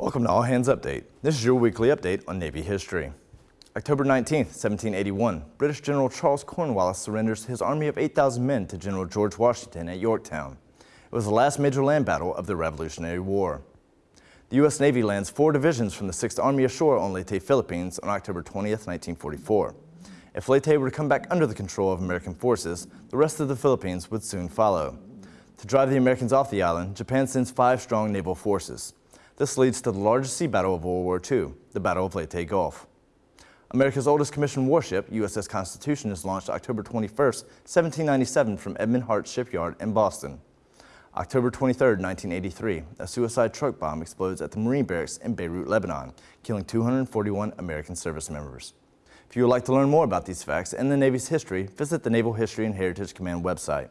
Welcome to All Hands Update. This is your weekly update on Navy history. October 19, 1781, British General Charles Cornwallis surrenders his army of 8,000 men to General George Washington at Yorktown. It was the last major land battle of the Revolutionary War. The U.S. Navy lands four divisions from the 6th Army ashore on Leyte, Philippines on October 20, 1944. If Leyte were to come back under the control of American forces, the rest of the Philippines would soon follow. To drive the Americans off the island, Japan sends five strong naval forces. This leads to the largest sea battle of World War II, the Battle of Leyte Gulf. America's oldest commissioned warship, USS Constitution, is launched October 21, 1797 from Edmund Hartt Shipyard in Boston. October 23, 1983, a suicide truck bomb explodes at the Marine Barracks in Beirut, Lebanon, killing 241 American service members. If you would like to learn more about these facts and the Navy's history, visit the Naval History and Heritage Command website.